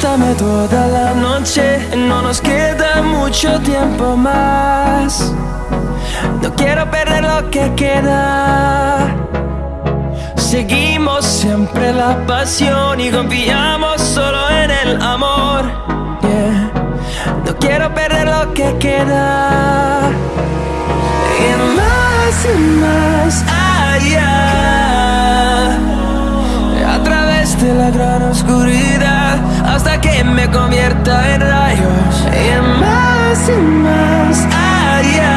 toda la noche, no nos queda mucho tiempo más. No quiero perder lo que queda. Seguimos siempre la pasión y confiamos solo en el amor. Yeah. No quiero perder lo que queda. de la gran oscuridad Hasta que me convierta en rayos Y en más y más allá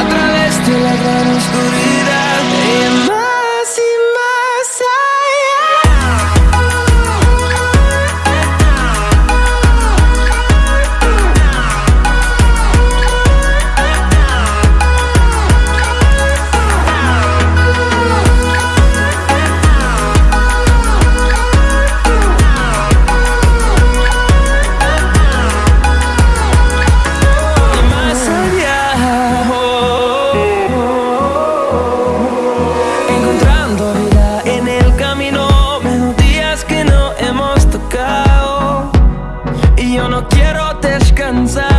A través de la gran oscuridad. Arkansas